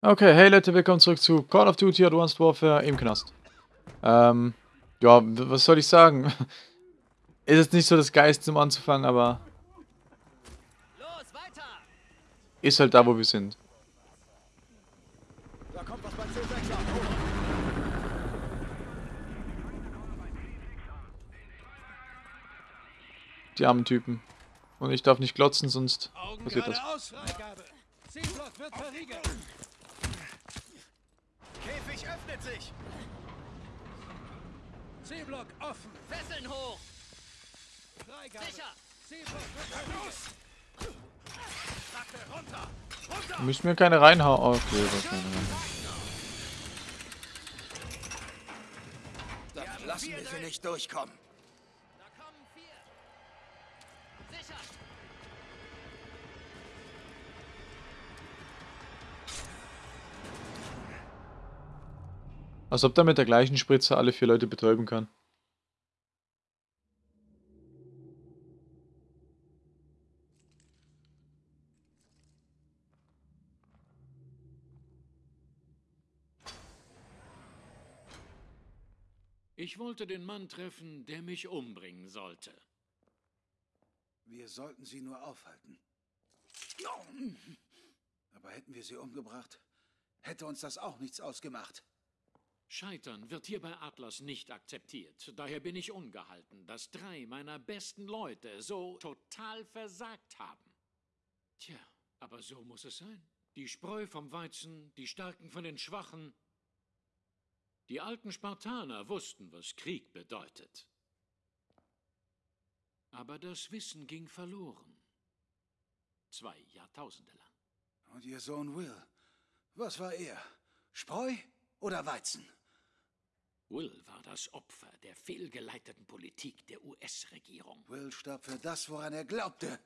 Okay, hey Leute, willkommen zurück zu Call of Duty Advanced Warfare im Knast. Ähm, ja, was soll ich sagen? Ist jetzt nicht so das Geist zum Anzufangen, aber... Ist halt da, wo wir sind. Da kommt was bei C6 Die armen Typen. Und ich darf nicht glotzen, sonst passiert das. Käfig öffnet sich. C-Block offen. Fesseln hoch. Freigabe. Sicher. C-Block wird verriegelt. runter. Runter. Müssen wir keine reinhauen. Oh, okay, das keine Da lassen wir sie nicht durchkommen. Als ob der mit der gleichen Spritze alle vier Leute betäuben kann. Ich wollte den Mann treffen, der mich umbringen sollte. Wir sollten sie nur aufhalten. Aber hätten wir sie umgebracht, hätte uns das auch nichts ausgemacht. Scheitern wird hier bei Atlas nicht akzeptiert. Daher bin ich ungehalten, dass drei meiner besten Leute so total versagt haben. Tja, aber so muss es sein. Die Spreu vom Weizen, die Starken von den Schwachen. Die alten Spartaner wussten, was Krieg bedeutet. Aber das Wissen ging verloren. Zwei Jahrtausende lang. Und Ihr Sohn Will, was war er? Spreu oder Weizen? Will war das Opfer der fehlgeleiteten Politik der US-Regierung. Will starb für das, woran er glaubte.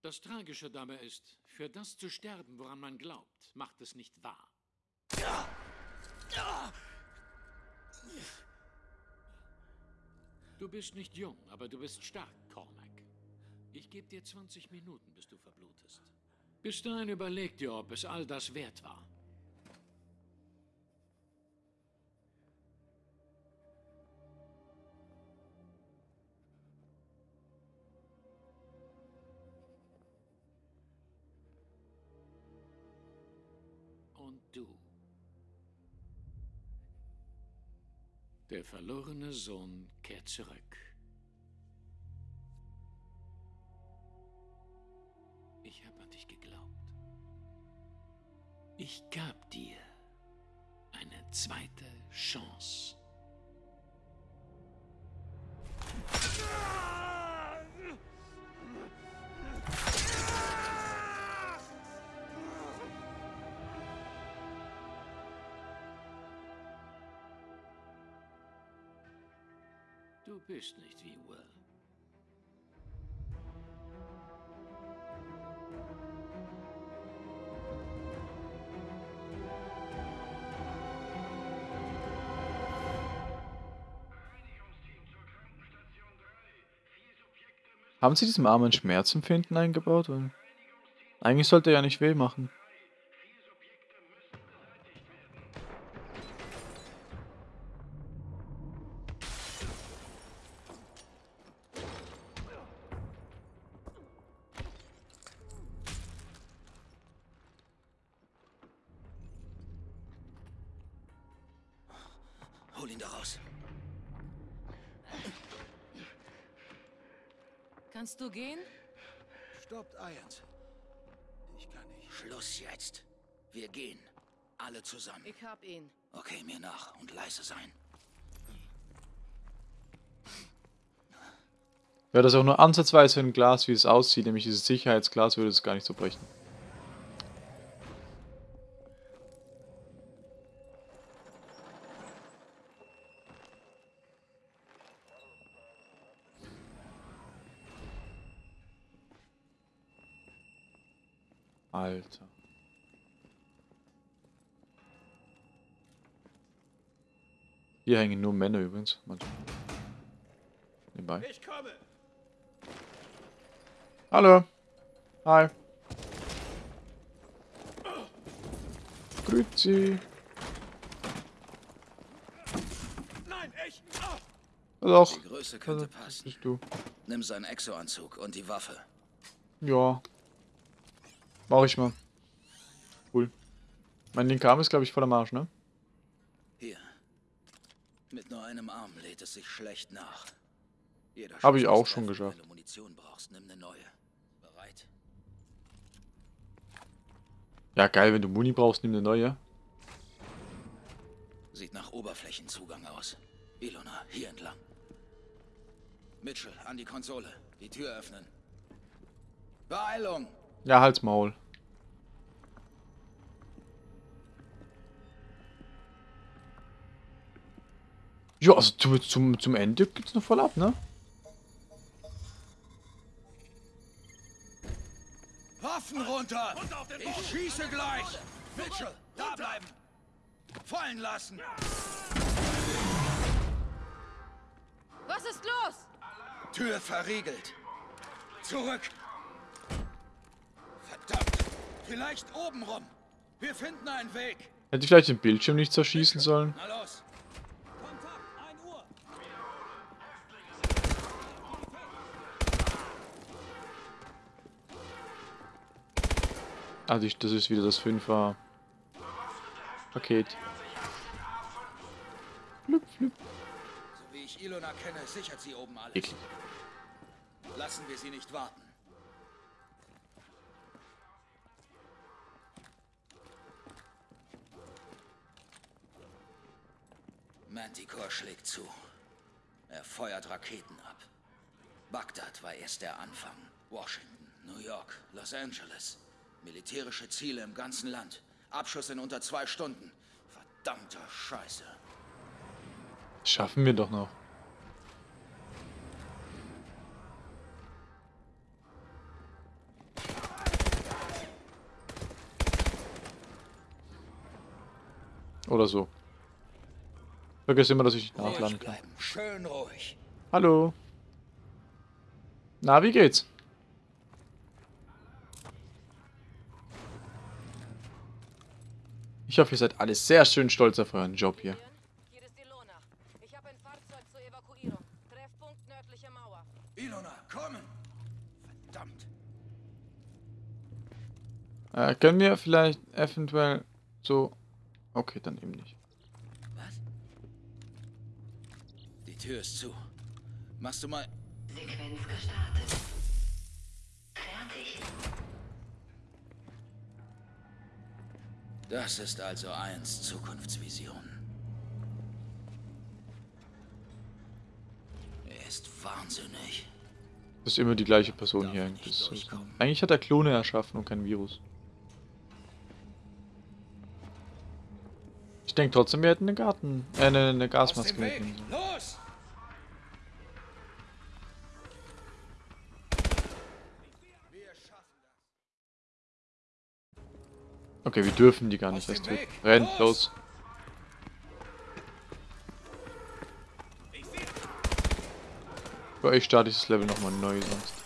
Das Tragische dabei ist, für das zu sterben, woran man glaubt, macht es nicht wahr. Du bist nicht jung, aber du bist stark, Cormac. Ich gebe dir 20 Minuten, bis du verblutest. Bis dahin überleg dir, ob es all das wert war. Du. Der verlorene Sohn kehrt zurück. Ich habe an dich geglaubt. Ich gab dir eine zweite Chance. Du bist nicht wie Will. Haben Sie diesem armen Schmerzempfinden eingebaut? Eigentlich sollte er ja nicht weh machen. Ihn. Okay, mir nach und leise sein. Wäre das auch nur ansatzweise ein Glas, wie es aussieht, nämlich dieses Sicherheitsglas, würde es gar nicht so brechen. Alter. Hier hängen nur Männer übrigens. Manchmal. Nebenbei. Ich komme. Hallo. Hi. Grüezi. Nein, ich. Ah! Doch. Die Größe Also, könnte das passen. bist du. Nimm seinen Exo-Anzug und die Waffe. Ja. Mach ich mal. Cool. Mein linker Arm ist, glaube ich, voller Marsch, ne? Mit nur einem Arm lädt es sich schlecht nach. Jeder Hab ich auch schon geschafft. Wenn du Munition brauchst, nimm eine neue. Bereit? Ja, geil, wenn du Muni brauchst, nimm eine neue. Sieht nach Oberflächenzugang aus. Ilona, hier entlang. Mitchell, an die Konsole. Die Tür öffnen. Beeilung! Ja, halt's Maul. Ja, also zum, zum, zum Ende geht's noch voll ab, ne? Waffen runter! Ich schieße gleich! Mitchell, da bleiben! Fallen lassen! Was ist los? Tür verriegelt. Zurück! Verdammt! Vielleicht oben rum. Wir finden einen Weg. Hätte ich vielleicht den Bildschirm nicht zerschießen sollen? Na los! Also ich, das ist wieder das 5er Paket. Flüpp, flüpp. So wie ich Ilona kenne, sichert sie oben alles. Eklig. Lassen wir sie nicht warten. Manticore schlägt zu. Er feuert Raketen ab. Bagdad war erst der Anfang. Washington, New York, Los Angeles. Militärische Ziele im ganzen Land. Abschuss in unter zwei Stunden. Verdammter Scheiße. Schaffen wir doch noch. Oder so. Vergiss immer, dass ich nachladen kann. Schön ruhig. Hallo. Na, wie geht's? Ich hoffe, ihr seid alle sehr schön stolz auf euren Job hier. Hier ist Ilona. Ich habe ein Fahrzeug zur Evakuierung. Treffpunkt nördliche Mauer. Ilona, kommen! Verdammt. Äh, können wir vielleicht eventuell so... Okay, dann eben nicht. Was? Die Tür ist zu. Machst du mal. Sequenz gestartet. Fertig. Das ist also eins Zukunftsvision. Er ist wahnsinnig. Das ist immer die gleiche Person Darf hier. durchkommen. eigentlich hat er Klone erschaffen und kein Virus. Ich denke trotzdem, wir hätten eine Garten... Äh, eine, eine Gasmaske Weg! Okay, wir dürfen die gar nicht erst töten. Weg! Rennt, los! Los! Für euch starte ich das Level nochmal neu sonst.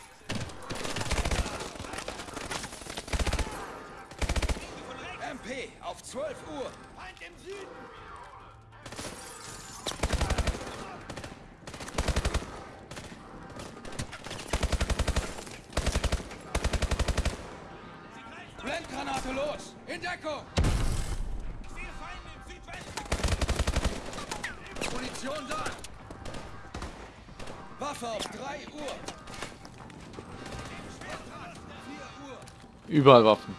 Überall Waffen.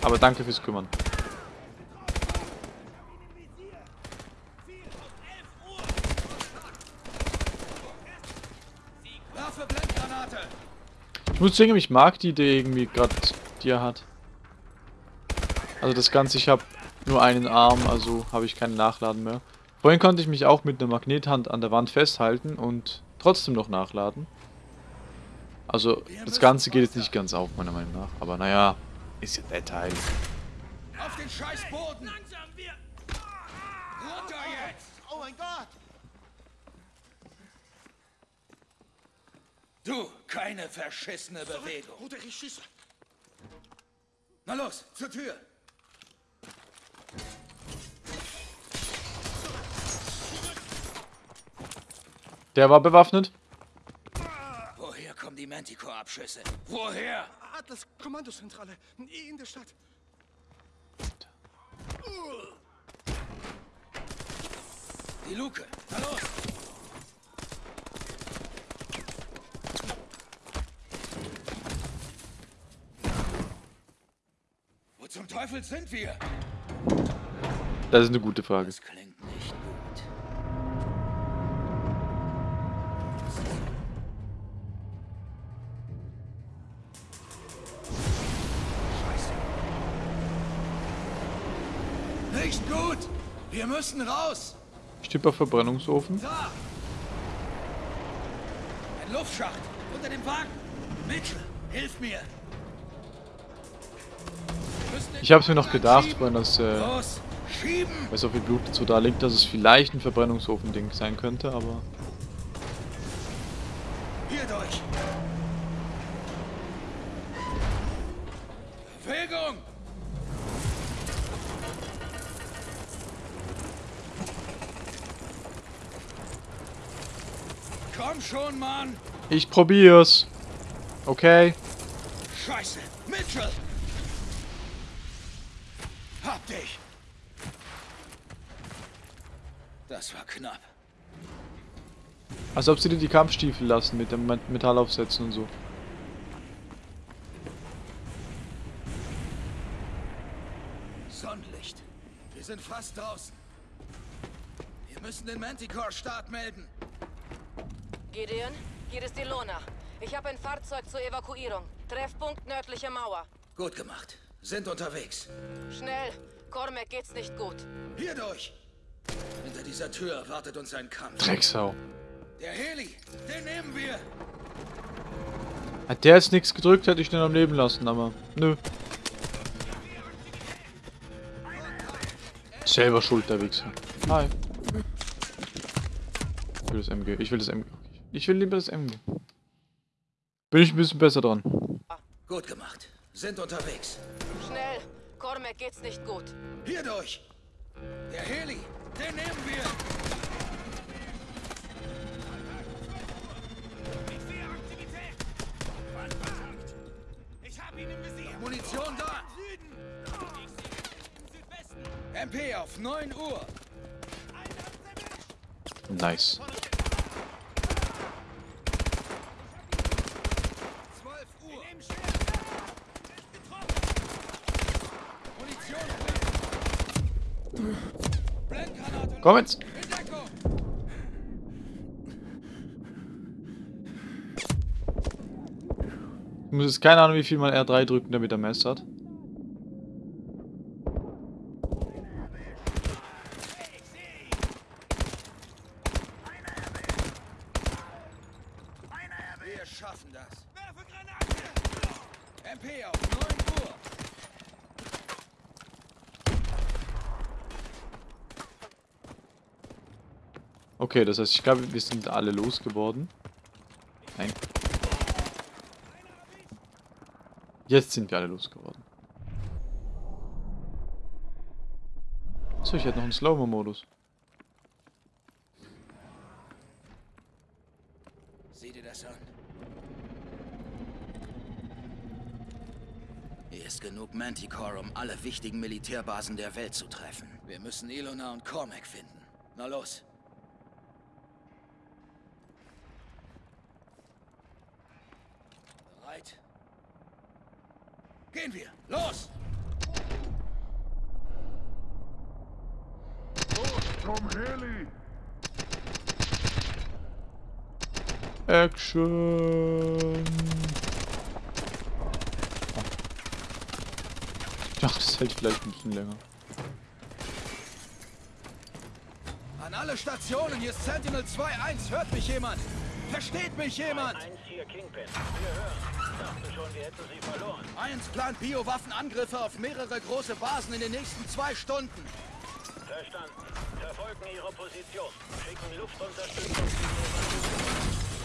Aber danke fürs Kümmern. Ich muss sagen, ich mag die Idee irgendwie gerade, die er hat. Also das Ganze, ich habe nur einen Arm, also habe ich keinen Nachladen mehr. Vorhin konnte ich mich auch mit einer Magnethand an der Wand festhalten und trotzdem noch nachladen. Also das Ganze geht jetzt nicht ganz auf, meiner Meinung nach. Aber naja, ist ja der Teil. Auf den scheiß Boden! Langsam, wir... Runter jetzt! Oh mein Gott! Du, keine verschissene Bewegung. Bruder, ich schieße. Na los, zur Tür. Der war bewaffnet. Manticore-Abschüsse? Woher? Atlas Kommandozentrale in der Stadt. Die Luke. Los. Wo zum Teufel sind wir? Das ist eine gute Frage. Das klingt nicht Wir müssen raus! Stipper Verbrennungsofen. Da! Ein Luftschacht! Unter dem Wagen! Mitchell, hilf mir! Ich habe es mir noch gedacht, weil das, äh, weil so viel Blut dazu da liegt, dass es vielleicht ein Verbrennungsofen-Ding sein könnte, aber... Hier durch! Bewegung! Komm schon, Mann! Ich probier's. Okay. Scheiße! Mitchell! Hab dich! Das war knapp. Als ob sie dir die Kampfstiefel lassen mit dem Met- Metallaufsätzen und so. Sonnenlicht. Wir sind fast draußen. Wir müssen den Manticore-Start melden. Gideon, hier ist die Lona. Ich habe ein Fahrzeug zur Evakuierung. Treffpunkt nördliche Mauer. Gut gemacht. Sind unterwegs. Schnell. Cormac geht's nicht gut. Hier durch! Hinter dieser Tür wartet uns ein Kampf. Drecksau. Der Heli, den nehmen wir! Hat der jetzt nichts gedrückt, hätte ich den am Leben lassen, aber nö. Selber schuld, der Wichser. Hi. Ich will das MG. Ich will das MG. Ich will lieber das MG. Bin ich ein bisschen besser dran. Gut gemacht. Sind unterwegs. Schnell. Cormac geht's nicht gut. Hier durch! Der Heli, den nehmen wir! Munition da! MP auf 9 Uhr! Nice. 12 Uhr! Munition drin! Blendgranate Komm jetzt. Ich muss jetzt keine Ahnung, wie viel man R3 drücken, damit er Mess hat. Wir schaffen das. Werfe Granate! MP auf 9 Uhr! Okay, das heißt, ich glaube, wir sind alle losgeworden. Nein. Jetzt sind wir alle losgeworden. So, ich hätte noch einen Slow-Mo-Modus. Sieh dir das an. Hier ist genug Manticore, um alle wichtigen Militärbasen der Welt zu treffen. Wir müssen Ilona und Cormac finden. Na los. Bereit? Gehen wir! Los! Action! Ach, das hält vielleicht ein bisschen länger. An alle Stationen, hier ist Sentinel 2-1. Hört mich jemand? Versteht mich jemand? Eins hier Kingpin. Wir hören. Dachte schon, wir hätten sie verloren. 1 plant Biowaffenangriffe auf mehrere große Basen in den nächsten zwei Stunden. Verstanden. Verfolgen ihre Position. Schicken Luftunterstützung.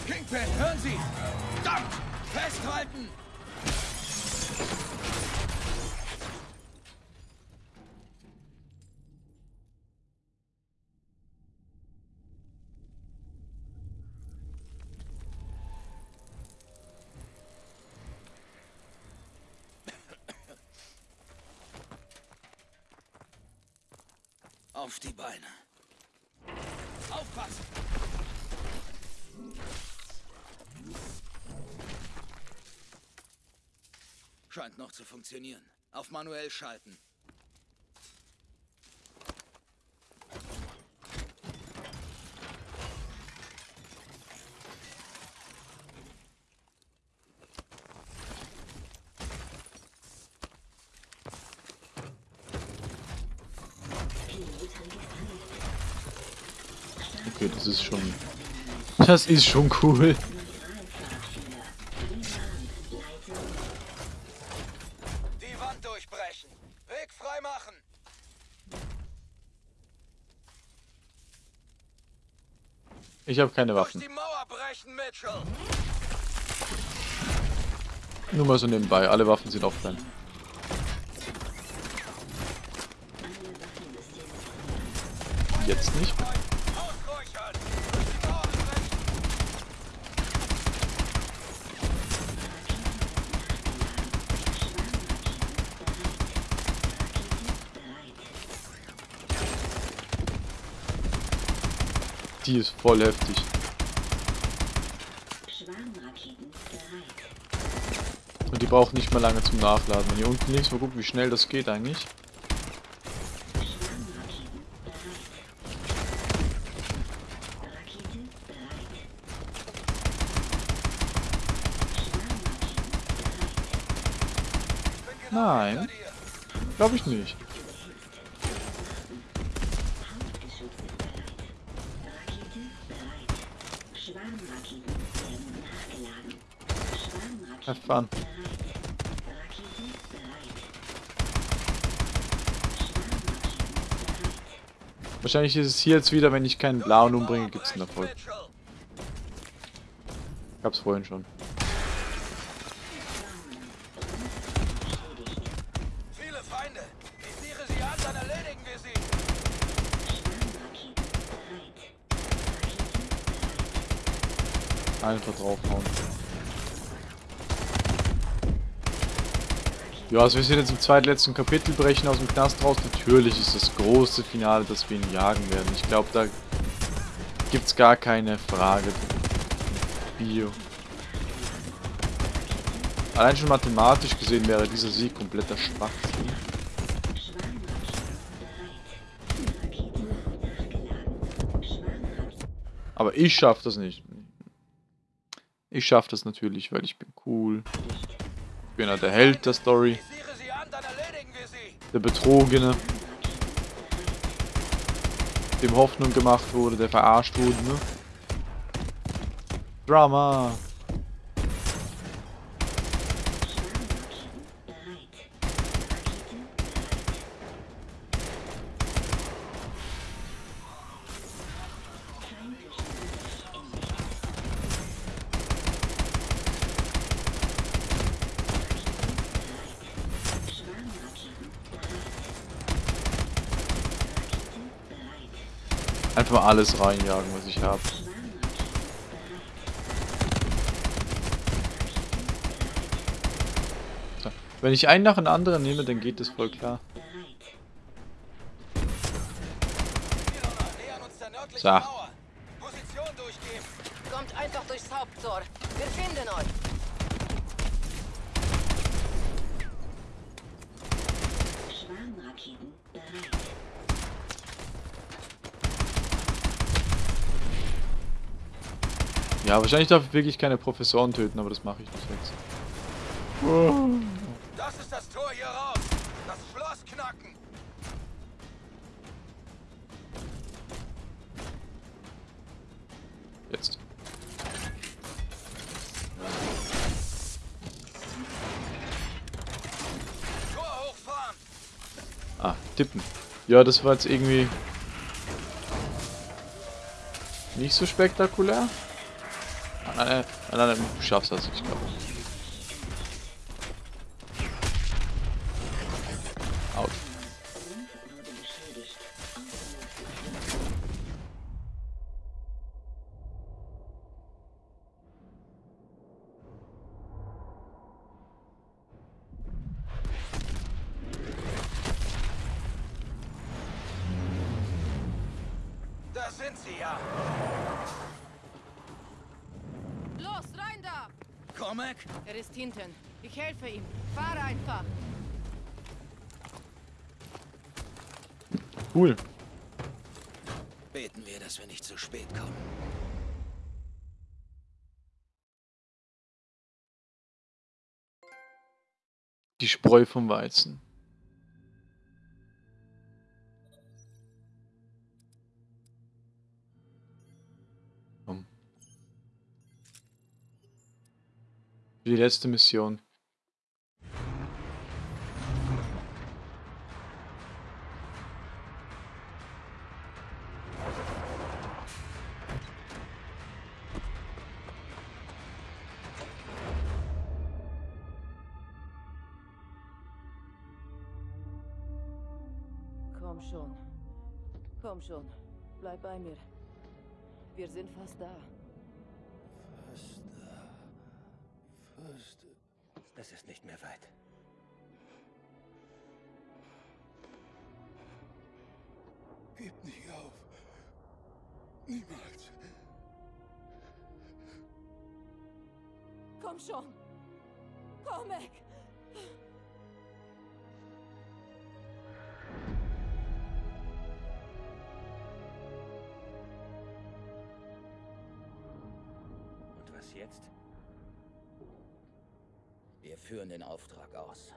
Kingpin, hören Sie! Verdammt! Festhalten! Auf die Beine. Aufpassen! Scheint noch zu funktionieren. Auf manuell schalten. Okay, das ist schon... Das ist schon cool. Die Wand durchbrechen. Weg frei machen. Ich habe keine Durch Waffen. die Mauer brechen, Mitchell. Nur mal so nebenbei. Alle Waffen sind offline. Jetzt nicht. Ausräuchern. Durch die Mauer brechen. Die ist voll heftig. Und die braucht nicht mal lange zum Nachladen. Wenn ihr unten links mal guckt, wie schnell das geht eigentlich. Nein, glaube ich nicht. Have fun. Wahrscheinlich ist es hier jetzt wieder, wenn ich keinen blauen umbringe, gibt es einen Erfolg. Gab's vorhin schon. Viele Feinde. Visiere sie an, dann erledigen wir sie. Schwarmraketen bereit. Rakete bereit. Einfach draufhauen. Ja, also wir sind jetzt im zweitletzten Kapitel, brechen aus dem Knast raus. Natürlich ist das große Finale, dass wir ihn jagen werden. Ich glaube, da gibt's gar keine Frage. Bio. Allein schon mathematisch gesehen wäre dieser Sieg kompletter Schwachsinn. Aber ich schaff das nicht. Ich schaff das natürlich, weil ich bin cool. Ich bin ja der Held der Story. Der Betrogene. Dem Hoffnung gemacht wurde, der verarscht wurde, ne? Drama. bereit. Rakete bereit. Feindlichen Angriff entdeckt. Rakete bereit. Schwarmraketen bereit. Rakete bereit. Einfach alles reinjagen, was ich habe. So. Wenn ich einen nach dem anderen nehme, dann geht das voll klar. So. Mauer. Position durchgeben. Kommt einfach durchs Haupttor. Wir finden euch. Schwarmraketen bereit. Ja, wahrscheinlich darf ich wirklich keine Professoren töten, aber das mache ich nicht jetzt. Das ist das Tor hier raus. Das Schloss knacken. Jetzt. Tor hochfahren. Ah, tippen. Ja, das war jetzt irgendwie nicht so spektakulär. Nein, nein, nein, nein, du schaffst das, ich glaube. Da! Cormac? Er ist hinten. Ich helfe ihm. Fahre einfach. Cool. Beten wir, dass wir nicht zu spät kommen. Die Spreu vom Weizen. Für Die letzte Mission. Komm schon. Komm schon. Bleib bei mir. Wir sind fast da. Es ist nicht mehr weit. Gebt nicht auf. Niemals. Komm schon. Komm weg. Und was jetzt? Wir führen den Auftrag aus.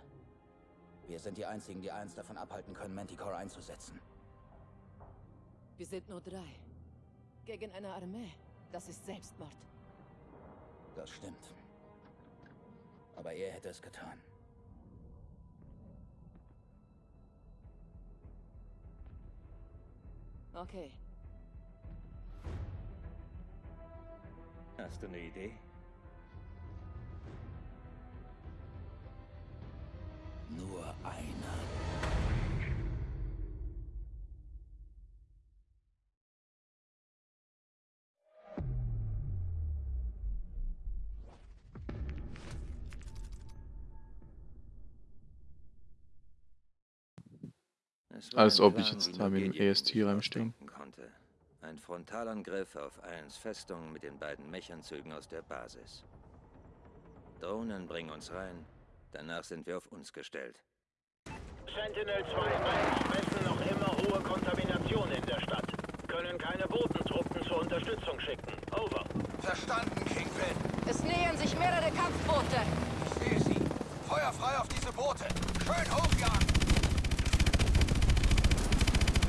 Wir sind die Einzigen, die eins davon abhalten können, Manticore einzusetzen. Wir sind nur drei. Gegen eine Armee. Das ist Selbstmord. Das stimmt. Aber er hätte es getan. Okay. Hast du eine Idee? Nur einer. Als ob ich jetzt da mit dem EST sich reinstehe. ausdenken Konnte. Ein Frontalangriff auf Allens Festung mit den beiden Mechernzügen aus der Basis. Drohnen bringen uns rein, danach sind wir auf uns gestellt. Sentinel 2-1 messen noch immer hohe Kontamination in der Stadt. Können keine Bodentruppen zur Unterstützung schicken. Over. Verstanden, Kingpin. Es nähern sich mehrere Kampfboote. Ich sehe sie. Feuer frei auf diese Boote. Schön hochjagen.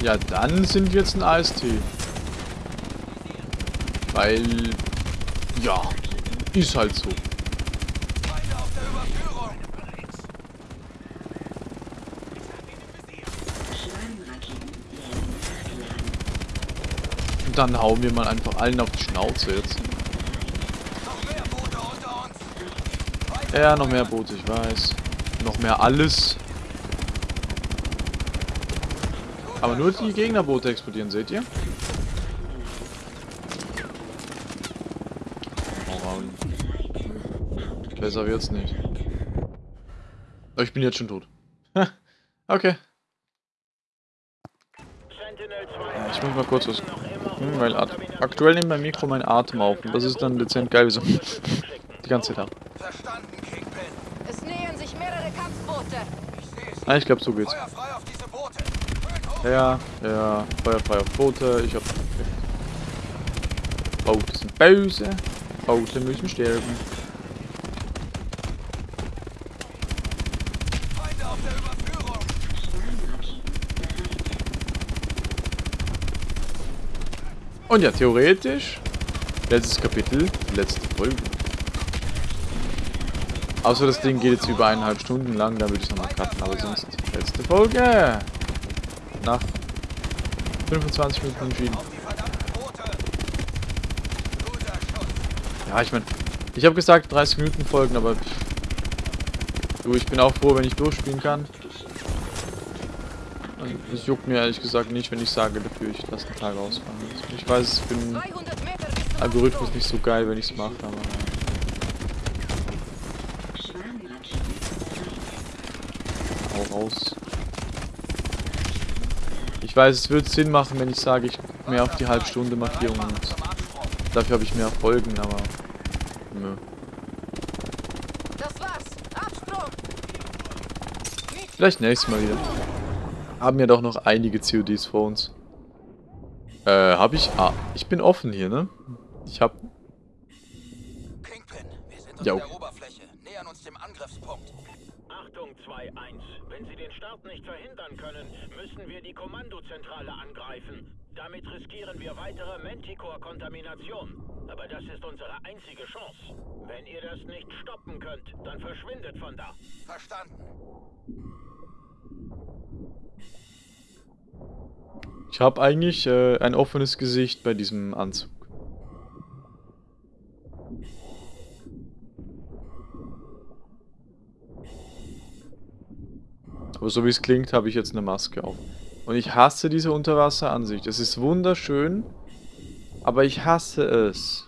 Ja, dann sind wir jetzt ein AST. Weil... Ja, ist halt so. Feinde auf der Überführung. Schwarmraketen werden nachgeladen. Und dann hauen wir mal einfach allen auf die Schnauze jetzt. Ja, noch mehr Boote, ich weiß. Noch mehr alles. Aber nur die Gegnerboote explodieren, seht ihr? Besser wird's nicht. Aber ich bin jetzt schon tot. okay. Sentinel 2 Ja, ich muss mal kurz was gucken, weil ak- aktuell nimmt mein Mikro meinen Atem auf. Und das ist dann dezent geil, wie so die ganze Zeit. Es nähern sich mehrere Kampfboote. Ich sehe sie. Ah, ich glaube, so geht's. Feuer frei. Ja, ja, feuerfrei auf Boote, ich hab... Boote sind böse, Boote müssen sterben. Feinde auf der Überführung. Schwarmraketen bereit. Und ja, theoretisch, letztes Kapitel, letzte Folge. Außer das Ding geht jetzt über eineinhalb Stunden lang, dann würde ich nochmal cutten, aber sonst letzte Folge. Nach 25 Minuten entschieden. Ja, ich meine, ich habe gesagt 30 Minuten Folgen, aber du, ich bin auch froh, wenn ich durchspielen kann. Es juckt mir ehrlich gesagt nicht, wenn ich sage dafür, ich lasse einen Tag ausfallen. Ich weiß, ich bin 200 Meter bis zum Algorithmus nicht so geil, wenn ich es mache, aber hau raus. Ich weiß, es wird Sinn machen, wenn ich sage, ich mehr auf die Halbstunde Markierung und dafür habe ich mehr Folgen, aber nö. Vielleicht nächstes Mal wieder. Haben ja doch noch einige CODs vor uns. Äh, habe ich... Ah, ich bin offen hier, ne? Ich hab... Kingpin, wir sind Ja, unter okay. der Oberfläche, nähern uns dem Angriffspunkt. Achtung 2-1. Wenn Sie den Start nicht verhindern können, müssen wir die Kommandozentrale angreifen. Damit riskieren wir weitere Manticore-Kontamination. Aber das ist unsere einzige Chance. Wenn ihr das nicht stoppen könnt, dann verschwindet von da. Verstanden. Ich habe eigentlich äh, ein offenes Gesicht bei diesem Anzug. Aber so wie es klingt, habe ich jetzt eine Maske auf. Und ich hasse diese Unterwasseransicht. Es ist wunderschön, aber ich hasse es.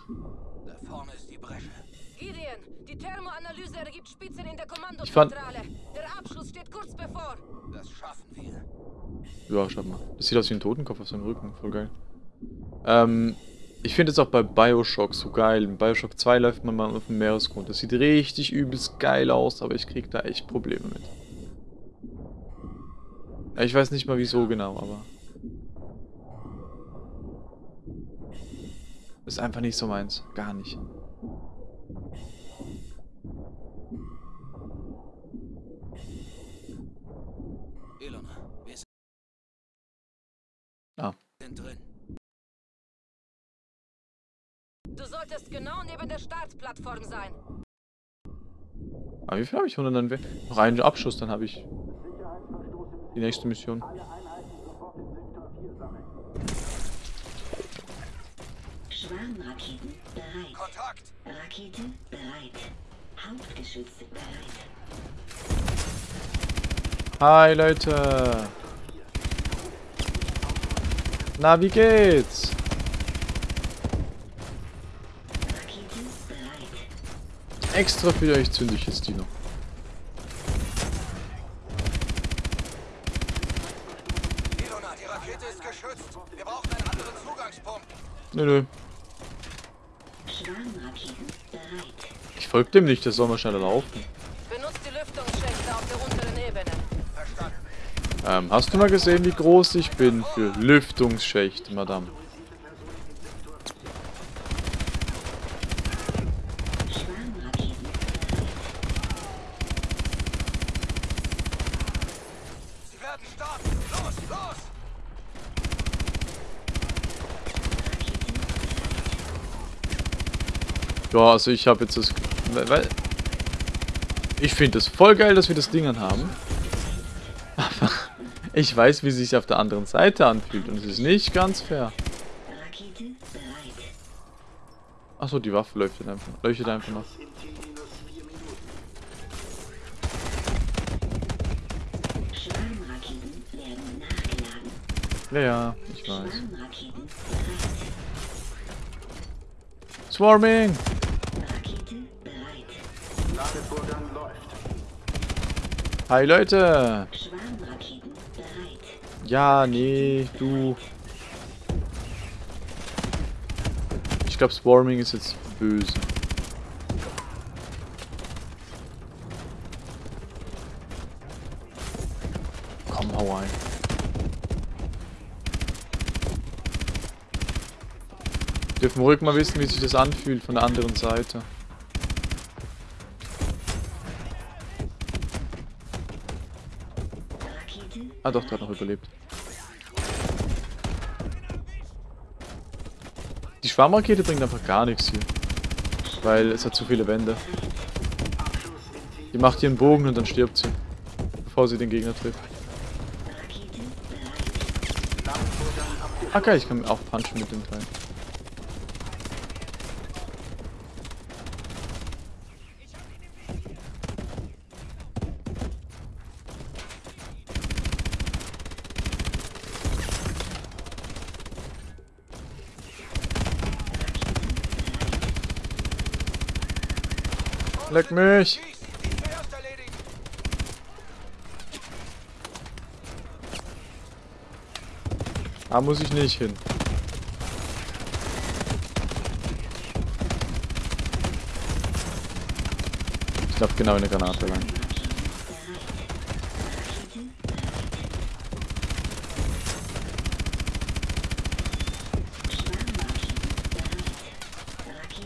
Da vorne ist die Bresche. Gideon, die Thermoanalyse ergibt Spitzen in der Ich fand- Kommandozentrale. Der Abschluss steht kurz bevor. Ja, schaut mal. Das sieht aus wie ein Totenkopf auf seinem Rücken. Voll geil. Ähm, ich finde es auch bei Bioshock so geil. In Bioshock 2 läuft man mal auf dem Meeresgrund. Das sieht richtig übelst geil aus, aber ich krieg da echt Probleme mit. Ich weiß nicht mal wieso genau, aber... Ist einfach nicht so meins. Gar nicht. Ah. drin. Du solltest genau neben der Startplattform sein. Aber wie viel habe ich? 100 Noch einen Abschuss, dann habe ich die nächste Mission. Schwarmraketen bereit. Kontakt! Rakete bereit. Hauptgeschütz bereit. Hi Leute! Na, wie geht's? Extra für euch zünde ich jetzt die noch. Ilona, die Rakete ist geschützt. Wir brauchen einen anderen Zugangspunkt. Nö, nö. Ich folge dem nicht, der soll mal schneller laufen. Benutzt die Lüftungsschächte auf der unteren Ebene. Verstanden. Ähm, hast du mal gesehen, wie groß ich bin für Lüftungsschächte, Madame? Ja, also ich habe jetzt das... Ich finde es voll geil, dass wir das Ding haben. Ich weiß, wie es sich auf der anderen Seite anfühlt und es ist nicht ganz fair. Achso, die Waffe leuchtet einfach, leuchtet einfach noch. Ja, ja, ich weiß. Swarming! Hi Leute! Ja, nee, du. Ich glaube, Swarming ist jetzt böse. Komm, hau ein. Dürfen wir ruhig mal wissen, wie sich das anfühlt von der anderen Seite. Ah doch, der hat noch überlebt. Schwarmrakete bringt einfach gar nichts hier. Weil es hat zu viele Wände. Die macht hier einen Bogen und dann stirbt sie. Bevor sie den Gegner trifft. Ah geil, ich kann auch punchen mit dem Teil. Leck mich! Da muss ich nicht hin. Ich glaube genau in der Granate lang.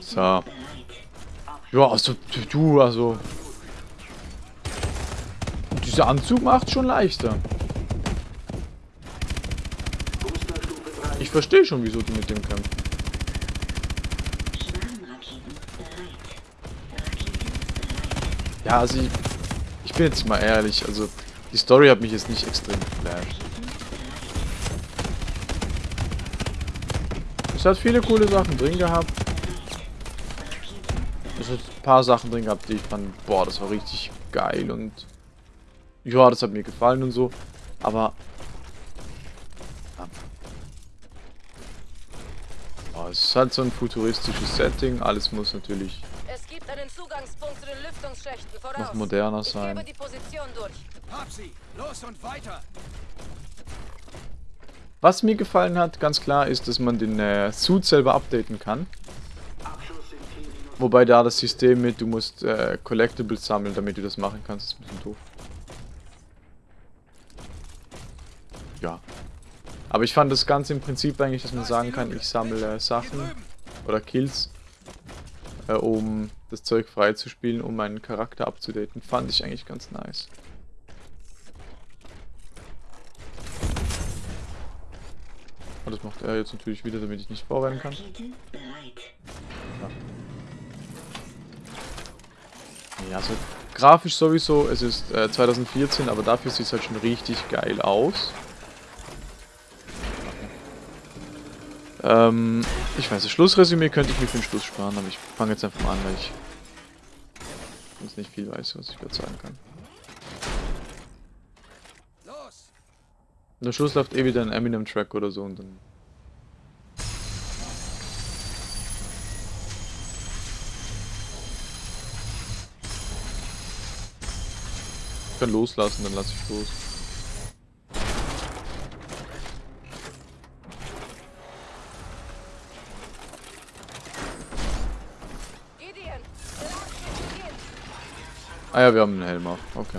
So. Ja, also du, also. Dieser Anzug macht schon leichter. Ich verstehe schon, wieso die mit dem kämpfen. Ja, also ich, ich bin jetzt mal ehrlich, also die Story hat mich jetzt nicht extrem geflasht. Es hat viele coole Sachen drin gehabt. Paar Sachen drin gehabt, die ich fand, boah, das war richtig geil und ja, das hat mir gefallen und so. Aber. Boah, es ist halt so ein futuristisches Setting. Alles muss natürlich Es gibt einen Zugangspunkt zu den Lüftungsschächten voraus. noch moderner Ich sein. gebe die Position durch. Hab sie! Los und weiter! Was mir gefallen hat, ganz klar, ist, dass man den äh, Suit selber updaten kann. Wobei da das System mit, du musst äh, Collectibles sammeln, damit du das machen kannst, ist ein bisschen doof. Ja. Aber ich fand das Ganze im Prinzip eigentlich, dass man sagen kann, ich sammle äh, Sachen oder Kills, äh, um das Zeug freizuspielen, um meinen Charakter abzudaten. Fand ich eigentlich ganz nice. Und das macht er jetzt natürlich wieder, damit ich nicht vorrennen kann. Bereit. Ja, also grafisch sowieso, es ist äh, 2014, aber dafür sieht es halt schon richtig geil aus. Ähm, ich weiß, das Schlussresümee könnte ich mir für den Schluss sparen, aber ich fange jetzt einfach mal an, weil ich sonst nicht viel weiß, was ich gerade sagen kann. Am Schluss läuft eh wieder ein Eminem-Track oder so und dann... Ich kann loslassen, dann lasse ich los. Ah ja, wir haben einen Helm auf. Okay.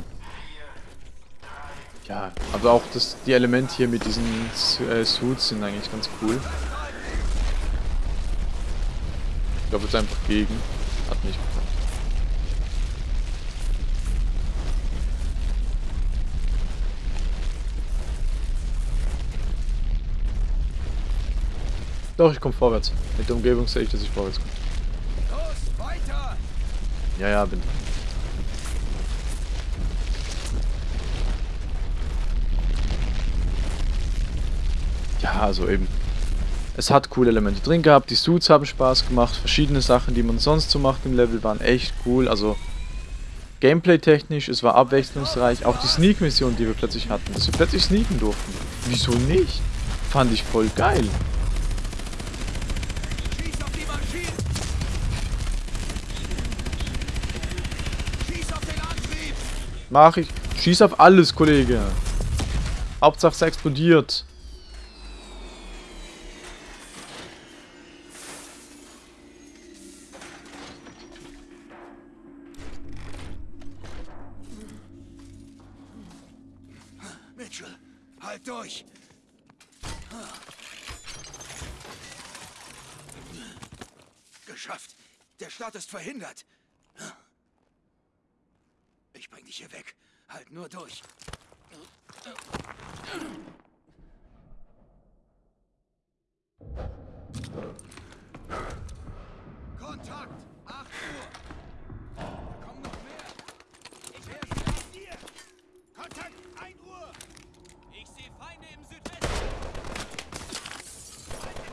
Ja, aber auch das, die Elemente hier mit diesen äh, Suits sind eigentlich ganz cool. Ich glaube jetzt einfach gegen. Hat nicht Doch, ich komme vorwärts. Mit der Umgebung sehe ich, dass ich vorwärts komme. Los, weiter! Ja, ja, bin. Ja, also eben. Es hat coole Elemente drin gehabt, die Suits haben Spaß gemacht, verschiedene Sachen, die man sonst so macht im Level, waren echt cool. Also Gameplay-technisch, es war abwechslungsreich. Auch die Sneak-Mission, die wir plötzlich hatten, dass wir plötzlich sneaken durften. Wieso nicht? Fand ich voll geil. Schieß auf die Maschinen! Schieß auf den Antrieb! Mach ich. Schieß auf alles, Kollege. Hauptsache es explodiert. Halt nur durch. Kontakt! 8 Uhr! Da kommen noch mehr! Ich höre sie nach dir! Kontakt! 1 Uhr! Ich sehe Feinde im Südwesten!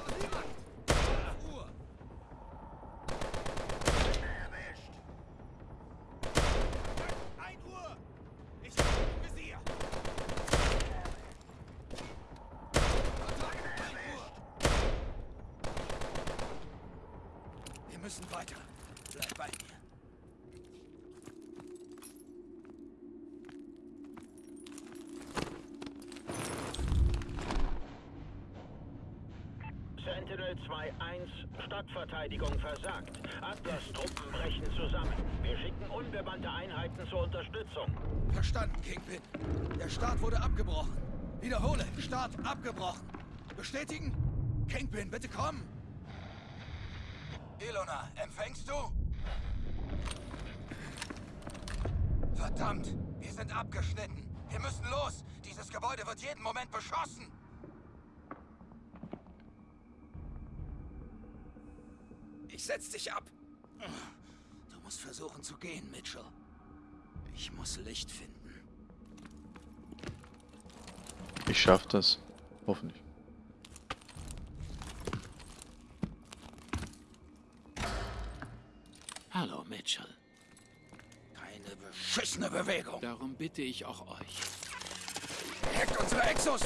Kontakt! 8 Uhr! Erwischt! Kontakt! 1 Uhr! Ich bin im Visier! Sentinel 2-1, Stadtverteidigung versagt. Atlas-Truppen brechen zusammen. Wir schicken unbemannte Einheiten zur Unterstützung. Verstanden, Kingpin. Der Start wurde abgebrochen. Wiederhole, Start abgebrochen. Bestätigen? Kingpin, bitte komm. Ilona, empfängst du? Verdammt, wir sind abgeschnitten. Wir müssen los. Dieses Gebäude wird jeden Moment beschossen. Ich setz dich ab. Du musst versuchen zu gehen, Mitchell. Ich muss Licht finden. Ich schaff das. Hoffentlich. Hallo, Mitchell. Keine beschissene Bewegung. Darum bitte ich auch euch. Hackt unsere Exos.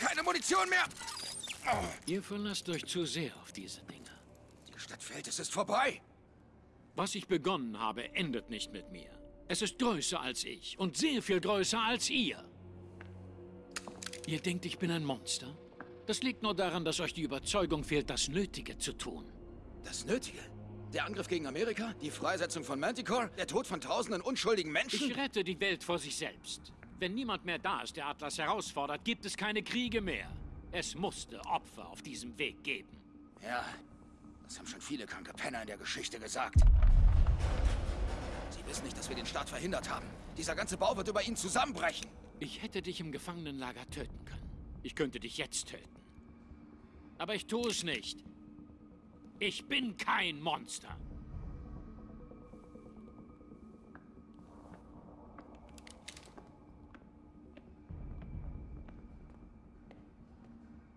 Keine Munition mehr. Ihr verlasst euch zu sehr auf diese Dinge. Fällt, es ist vorbei. Was ich begonnen habe, endet nicht mit mir. Es ist größer als ich und sehr viel größer als ihr. Ihr denkt, ich bin ein Monster? Das liegt nur daran, dass euch die Überzeugung fehlt, das Nötige zu tun. Das Nötige. Der Angriff gegen Amerika, die Freisetzung von Manticore, der Tod von tausenden unschuldigen Menschen. Ich rette die Welt vor sich selbst. Wenn niemand mehr da ist, der Atlas herausfordert, gibt es keine Kriege mehr. Es musste Opfer auf diesem Weg geben. Ja, das haben schon viele kranke Penner in der Geschichte gesagt. Sie wissen nicht, dass wir den Start verhindert haben. Dieser ganze Bau wird über ihn zusammenbrechen. Ich hätte dich im Gefangenenlager töten können. Ich könnte dich jetzt töten. Aber ich tue es nicht. Ich bin kein Monster.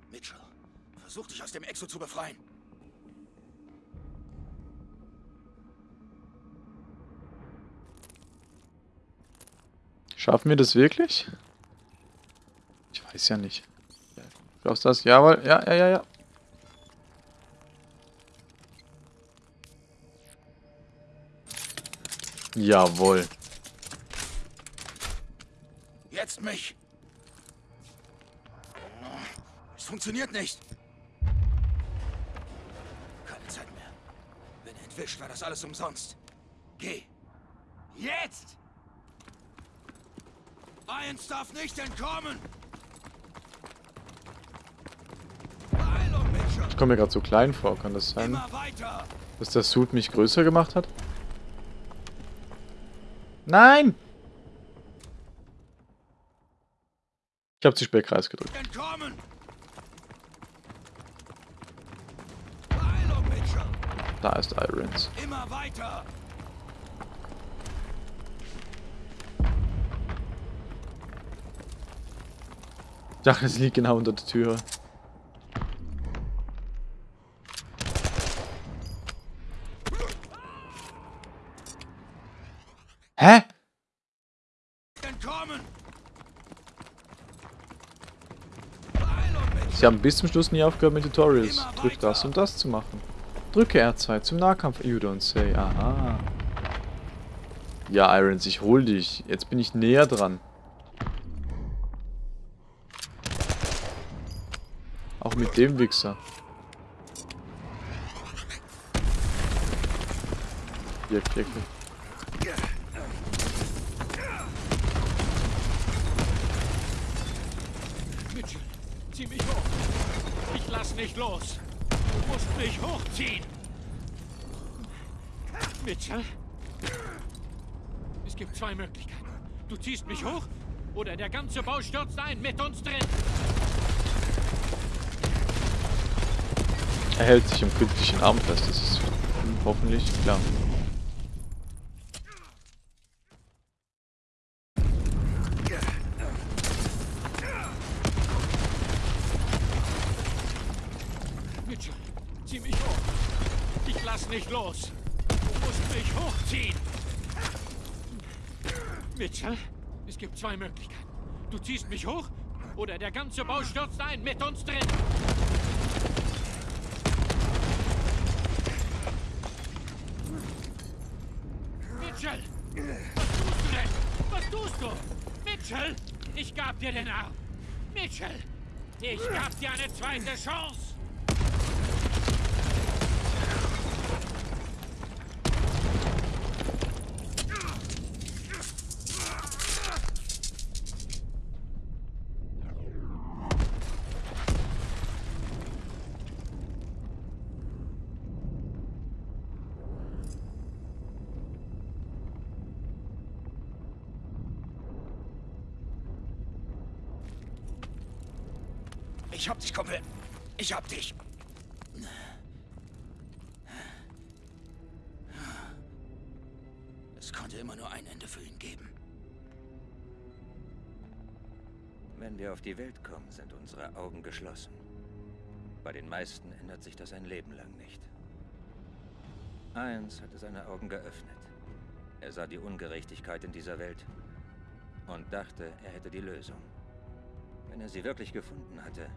Mitchell, versuch dich aus dem Exo zu befreien. Schaffen wir das wirklich? Ich weiß ja nicht. Glaubst du das? Jawohl. Ja, ja, ja, ja. Jawohl. Jetzt mich. Es funktioniert nicht. Keine Zeit mehr. Wenn er entwischt, war das alles umsonst. Geh. Jetzt! Eins darf nicht entkommen! Ich komme mir gerade so klein vor. Kann das sein, dass der Suit mich größer gemacht hat? Nein! Ich habe zu spät Kreis gedrückt. Entkommen! Da ist Irons. Immer weiter! Ich dachte, es liegt genau unter der Tür. Hä? Sie haben bis zum Schluss nie aufgehört mit Tutorials. Drück das, um das zu machen. Drücke R2 zum Nahkampf. You don't say. Aha. Ja, Irons, ich hol dich. Jetzt bin ich näher dran. Auch mit dem Wichser. Hier, hier, hier. Mitchell, zieh mich hoch. Ich lass nicht los. Du musst mich hochziehen. Mitchell? Es gibt zwei Möglichkeiten. Du ziehst mich hoch oder der ganze Bau stürzt ein mit uns drin. Er hält sich im künstlichen Arm fest. Das ist hoffentlich klar. Mitchell, zieh mich hoch. Ich lass nicht los. Du musst mich hochziehen. Mitchell, es gibt zwei Möglichkeiten. Du ziehst mich hoch oder der ganze Bau stürzt ein mit uns drin. Mitchell! Was tust du denn? Was tust du? Mitchell! Ich gab dir den Arm! Mitchell! Ich gab dir eine zweite Chance! Ich hab dich, Kumpel. Ich hab dich. Es konnte immer nur ein Ende für ihn geben. Wenn wir auf die Welt kommen, sind unsere Augen geschlossen. Bei den meisten ändert sich das ein Leben lang nicht. Eins hatte seine Augen geöffnet. Er sah die Ungerechtigkeit in dieser Welt und dachte, er hätte die Lösung. Wenn er sie wirklich gefunden hatte,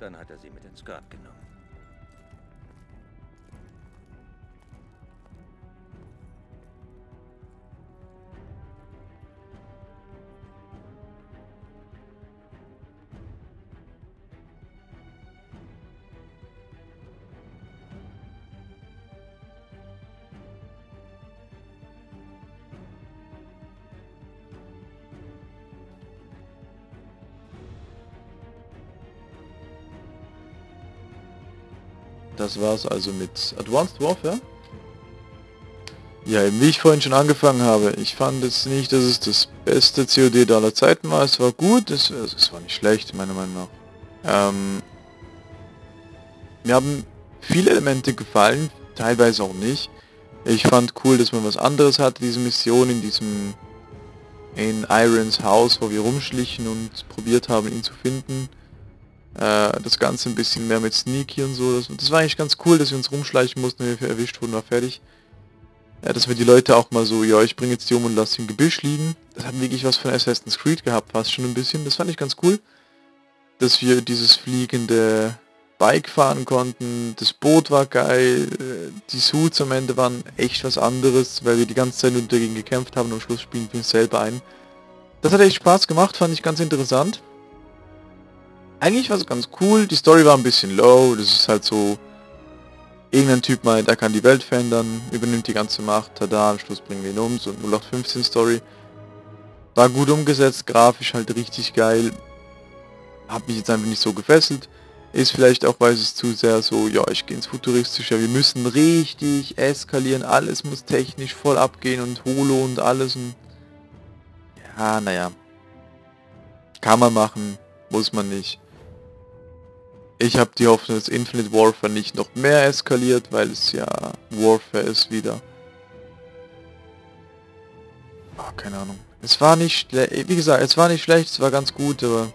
dann hat er sie mit ins Grab genommen. Das war's also mit Advanced Warfare. Ja, eben wie ich vorhin schon angefangen habe, ich fand jetzt nicht, dass es das beste COD aller Zeiten war. Es war gut, es, es war nicht schlecht, meiner Meinung nach. Ähm, mir haben viele Elemente gefallen, teilweise auch nicht. Ich fand cool, dass man was anderes hatte, diese Mission in diesem in Irons Haus, wo wir rumschlichen und probiert haben, ihn zu finden. Äh, das Ganze ein bisschen mehr mit Sneaky und so. Das, das, war eigentlich ganz cool, dass wir uns rumschleichen mussten, wenn wir erwischt wurden, war fertig. Ja, dass wir die Leute auch mal so, ja, ich bringe jetzt die um und lasse im Gebüsch liegen. Das hat wirklich was von Assassin's Creed gehabt, fast schon ein bisschen. Das fand ich ganz cool. Dass wir dieses fliegende Bike fahren konnten, das Boot war geil, äh, die Suits am Ende waren echt was anderes, weil wir die ganze Zeit nur dagegen gekämpft haben und am Schluss spielen wir uns selber ein. Das hat echt Spaß gemacht, fand ich ganz interessant. Eigentlich war es ganz cool, die Story war ein bisschen low, das ist halt so, irgendein Typ meint, er kann die Welt verändern, übernimmt die ganze Macht, tada, am Schluss bringen wir ihn um, so 0815 Story. War gut umgesetzt, grafisch halt richtig geil, hat mich jetzt einfach nicht so gefesselt. Ist vielleicht auch, weil es zu sehr so, ja, ich gehe ins Futuristische, wir müssen richtig eskalieren, alles muss technisch voll abgehen und Holo und alles und... Ja, naja. Kann man machen, muss man nicht. Ich habe die Hoffnung, dass Infinite Warfare nicht noch mehr eskaliert, weil es ja Warfare ist wieder. Oh, keine Ahnung. Es war nicht wie gesagt, es war nicht schlecht, es war ganz gut, aber...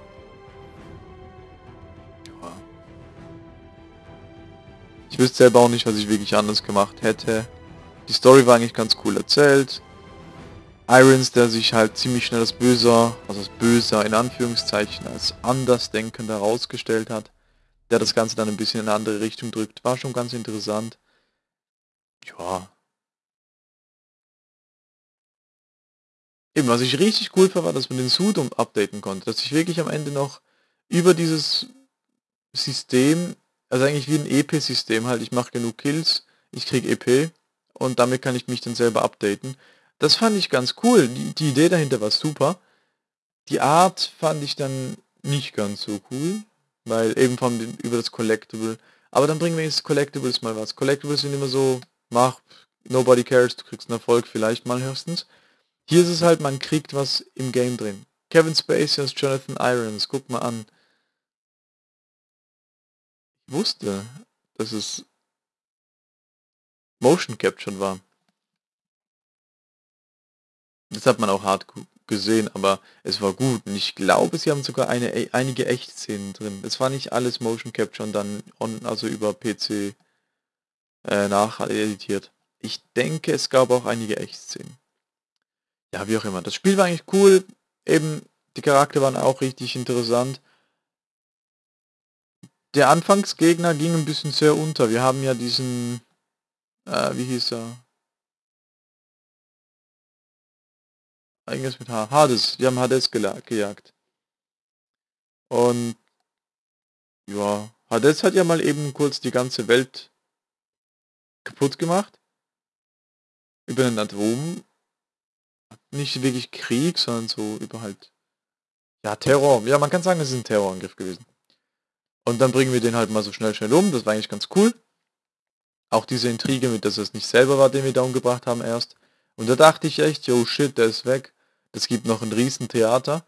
Ich wüsste selber auch nicht, was ich wirklich anders gemacht hätte. Die Story war eigentlich ganz cool erzählt. Irons, der sich halt ziemlich schnell als böser, also als böser in Anführungszeichen, als andersdenkender herausgestellt hat der das Ganze dann ein bisschen in eine andere Richtung drückt. War schon ganz interessant. Ja. Eben, was ich richtig cool fand, war, dass man den Suit updaten konnte. Dass ich wirklich am Ende noch über dieses System, also eigentlich wie ein EP-System halt, ich mache genug Kills, ich krieg EP und damit kann ich mich dann selber updaten. Das fand ich ganz cool. Die, die Idee dahinter war super. Die Art fand ich dann nicht ganz so cool. Weil eben vom über das Collectible. Aber dann bringen wir jetzt Collectibles mal was. Collectibles sind immer so, mach, nobody cares, du kriegst einen Erfolg vielleicht mal höchstens. Hier ist es halt, man kriegt was im Game drin. Kevin Spacey als Jonathan Irons, guck mal an. Ich wusste, dass es Motion Capture war. Das hat man auch hart gesehen, aber es war gut. Und ich glaube, sie haben sogar eine, e, einige Echtszenen drin. Es war nicht alles Motion Capture und dann on, also über PC äh, nacheditiert. Ich denke, es gab auch einige Echtszenen. Ja, wie auch immer. Das Spiel war eigentlich cool. Eben, die Charakter waren auch richtig interessant. Der Anfangsgegner ging ein bisschen sehr unter. Wir haben ja diesen, äh, wie hieß er? Irgendwas mit H. Hades. Wir haben Hades gejagt. Und ja, Hades hat ja mal eben kurz die ganze Welt kaputt gemacht. Über den Atom. Nicht wirklich Krieg, sondern so über halt. Ja, Terror. Ja, man kann sagen, es ist ein Terrorangriff gewesen. Und dann bringen wir den halt mal so schnell, schnell um. Das war eigentlich ganz cool. Auch diese Intrige mit, dass es nicht selber war, den wir da umgebracht haben erst. Und da dachte ich echt, yo shit, der ist weg. Es gibt noch ein Riesentheater.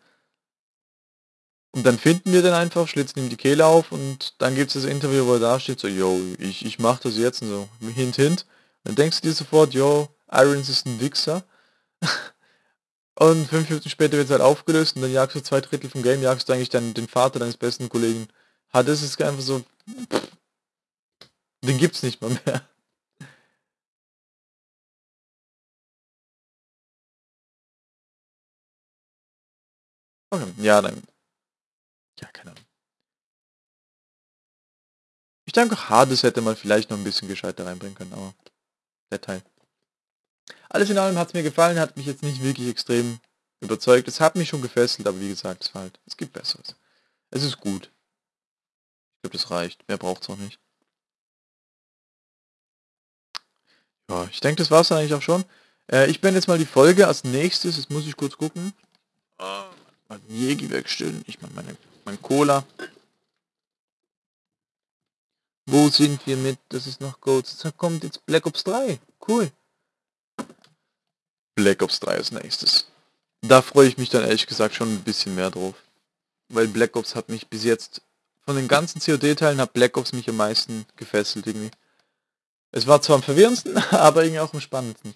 Und dann finden wir den einfach, schlitzen ihm die Kehle auf und dann gibt es das Interview, wo er da steht, so, yo, ich, ich mach das jetzt und so, hint, hint. Dann denkst du dir sofort, yo, Irons ist ein Wichser. und fünf Minuten später wird es halt aufgelöst und dann jagst du zwei Drittel vom Game, jagst du eigentlich dann den Vater deines besten Kollegen. Hat es ist einfach so, pff, den gibt's nicht mal mehr. Okay, ja, dann. Ja, keine Ahnung. Ich denke, Hades hätte man vielleicht noch ein bisschen gescheiter reinbringen können, aber der Teil. Alles in allem hat es mir gefallen, hat mich jetzt nicht wirklich extrem überzeugt. Es hat mich schon gefesselt, aber wie gesagt, es, halt, es gibt Besseres. Es ist gut. Ich glaube, das reicht. Mehr braucht es auch nicht. Ja, ich denke, das war es dann eigentlich auch schon. Äh, ich beende jetzt mal die Folge. Als nächstes, jetzt muss ich kurz gucken. Oh, den Jägi wegstellen. Ich meine meine, mein Cola. Wo sind wir mit? Das ist noch Goats. Da kommt jetzt Black Ops 3. Cool. Black Ops 3 als nächstes. Da freue ich mich dann ehrlich gesagt schon ein bisschen mehr drauf. Weil Black Ops hat mich bis jetzt, von den ganzen COD-Teilen hat Black Ops mich am meisten gefesselt irgendwie. Es war zwar am verwirrendsten, aber irgendwie auch am spannendsten.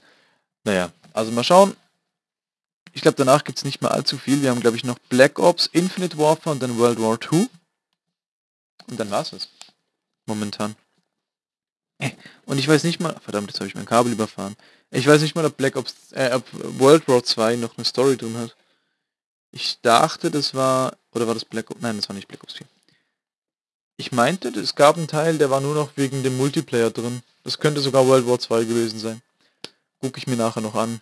Naja, also mal schauen. Ich glaube, danach gibt es nicht mehr allzu viel. Wir haben, glaube ich, noch Black Ops, Infinite Warfare und dann World War II. Und dann war's es. Momentan. Äh, und ich weiß nicht mal... Verdammt, jetzt habe ich mein Kabel überfahren. Ich weiß nicht mal, ob Black Ops... Äh, ob World War 2 noch eine Story drin hat. Ich dachte, das war... Oder war das Black Ops... Nein, das war nicht Black Ops 4. Ich meinte, es gab einen Teil, der war nur noch wegen dem Multiplayer drin. Das könnte sogar World War 2 gewesen sein. Gucke ich mir nachher noch an.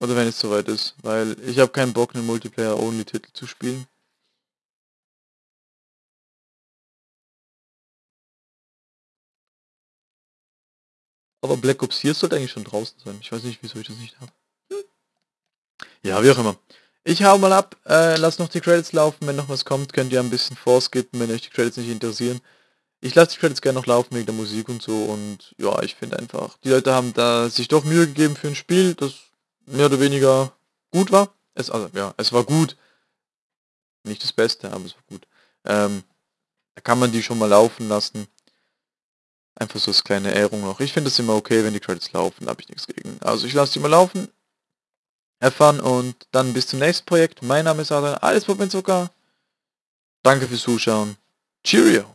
Oder wenn es soweit ist. Weil ich habe keinen Bock, einen Multiplayer-Only-Titel zu spielen. Aber Black Ops 4 sollte eigentlich schon draußen sein. Ich weiß nicht, wieso ich das nicht habe. Ja, wie auch immer. Ich hau mal ab, äh, lass noch die Credits laufen, wenn noch was kommt, könnt ihr ein bisschen vorskippen, wenn euch die Credits nicht interessieren. Ich lasse die Credits gerne noch laufen wegen der Musik und so und ja, ich finde einfach, die Leute haben da sich doch Mühe gegeben für ein Spiel, das mehr oder weniger gut war. Es, also ja, es war gut. Nicht das Beste, aber es war gut. Ähm, da kann man die schon mal laufen lassen. Einfach so als kleine Ehrung noch. Ich finde es immer okay, wenn die Credits laufen, da habe ich nichts gegen. Also ich lasse die mal laufen erfahren und dann bis zum nächsten Projekt. Mein Name ist Adrian, alles Pop Zucker. Danke fürs Zuschauen. Cheerio!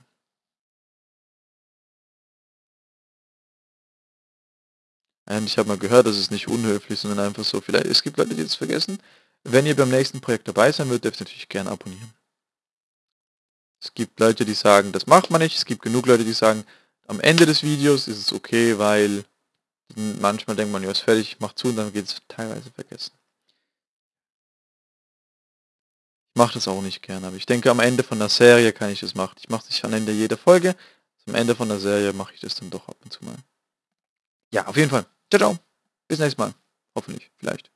Und ich habe mal gehört, das ist nicht unhöflich, sondern einfach so, vielleicht, es gibt Leute, die das vergessen. Wenn ihr beim nächsten Projekt dabei sein wollt, dürft ihr natürlich gerne abonnieren. Es gibt Leute, die sagen, das macht man nicht. Es gibt genug Leute, die sagen, am Ende des Videos ist es okay, weil manchmal denkt man, ja, ist fertig, macht zu und dann geht es teilweise vergessen. Ich mache das auch nicht gerne, aber ich denke, am Ende von der Serie kann ich das machen. Ich mache es nicht am Ende jeder Folge. Am Ende von der Serie mache ich das dann doch ab und zu mal. Ja, auf jeden Fall. Ciao, ciao. Bis nächstes Mal. Hoffentlich. Vielleicht.